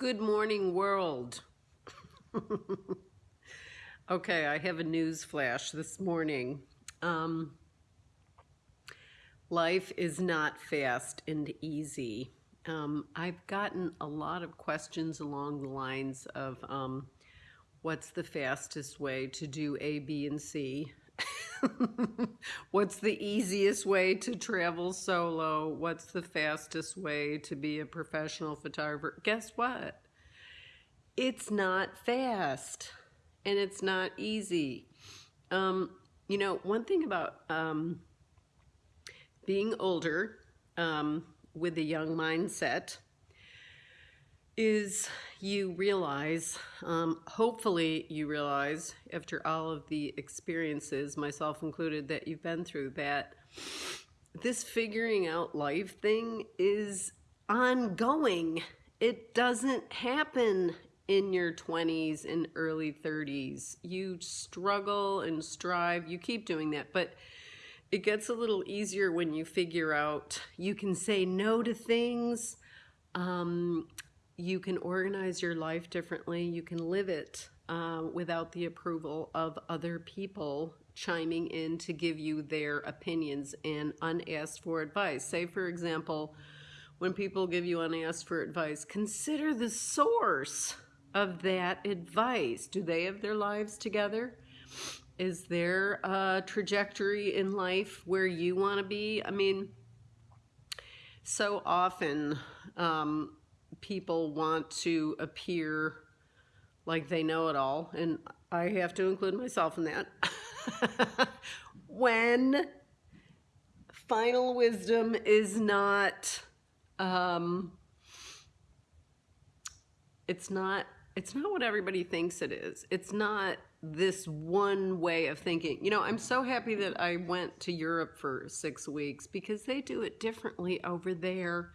Good morning, world. okay, I have a news flash this morning. Um, life is not fast and easy. Um, I've gotten a lot of questions along the lines of um, what's the fastest way to do A, B, and C? What's the easiest way to travel solo? What's the fastest way to be a professional photographer? Guess what? It's not fast and it's not easy. Um, you know, one thing about um, being older um, with a young mindset is you realize, um, hopefully you realize after all of the experiences, myself included, that you've been through, that this figuring out life thing is ongoing. It doesn't happen in your 20s and early 30s. You struggle and strive. You keep doing that. But it gets a little easier when you figure out you can say no to things. Um, you can organize your life differently. You can live it uh, without the approval of other people chiming in to give you their opinions and unasked for advice. Say, for example, when people give you unasked for advice, consider the source of that advice. Do they have their lives together? Is there a trajectory in life where you want to be? I mean, so often um, people want to appear like they know it all, and I have to include myself in that. when final wisdom is not, um, it's not, it's not what everybody thinks it is. It's not this one way of thinking. You know, I'm so happy that I went to Europe for six weeks because they do it differently over there.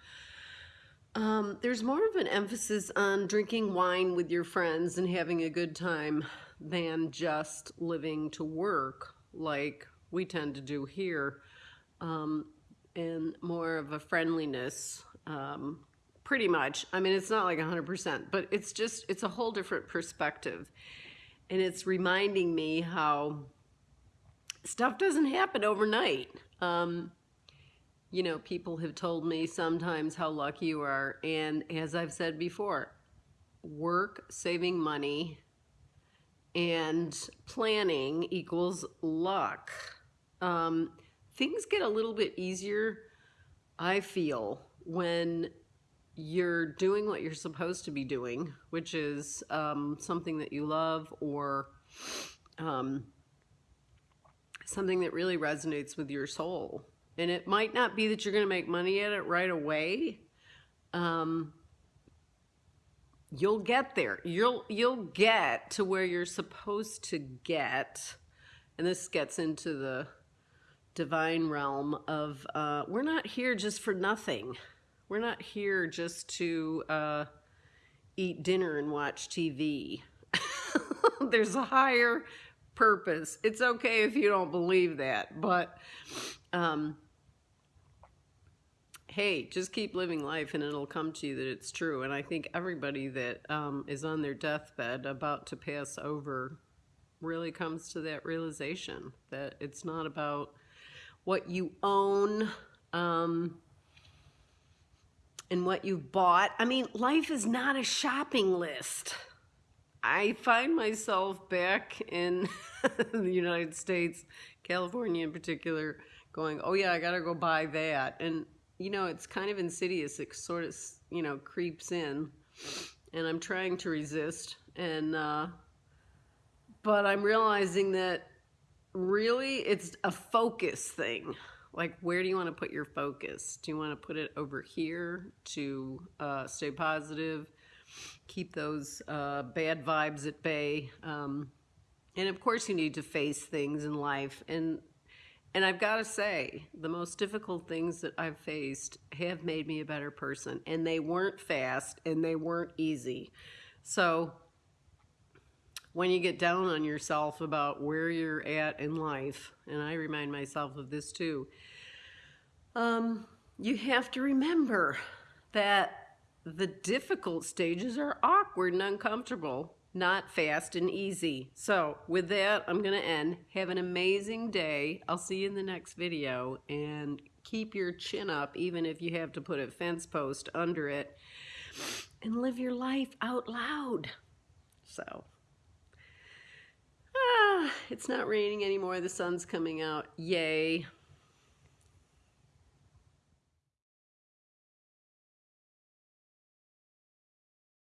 Um, there's more of an emphasis on drinking wine with your friends and having a good time than just living to work like we tend to do here. Um, and more of a friendliness, um, pretty much. I mean, it's not like 100%, but it's just, it's a whole different perspective. And it's reminding me how stuff doesn't happen overnight. You know, people have told me sometimes how lucky you are. And as I've said before, work, saving money, and planning equals luck. Um, things get a little bit easier, I feel, when you're doing what you're supposed to be doing, which is um, something that you love or um, something that really resonates with your soul and it might not be that you're going to make money at it right away. Um, you'll get there. You'll you'll get to where you're supposed to get, and this gets into the divine realm of uh, we're not here just for nothing. We're not here just to uh, eat dinner and watch TV. There's a higher purpose. It's okay if you don't believe that, but um, hey, just keep living life and it'll come to you that it's true. And I think everybody that um, is on their deathbed about to pass over really comes to that realization that it's not about what you own um, and what you've bought. I mean, life is not a shopping list. I find myself back in the United States, California in particular, going, oh yeah, I gotta go buy that. And you know, it's kind of insidious. It sort of, you know, creeps in, and I'm trying to resist. And uh, but I'm realizing that really it's a focus thing. Like, where do you want to put your focus? Do you want to put it over here to uh, stay positive, keep those uh, bad vibes at bay? Um, and of course, you need to face things in life. And and I've got to say, the most difficult things that I've faced have made me a better person. And they weren't fast and they weren't easy. So when you get down on yourself about where you're at in life, and I remind myself of this too, um, you have to remember that the difficult stages are awkward and uncomfortable, not fast and easy. So, with that, I'm going to end. Have an amazing day. I'll see you in the next video and keep your chin up even if you have to put a fence post under it and live your life out loud. So, ah, it's not raining anymore. The sun's coming out. Yay.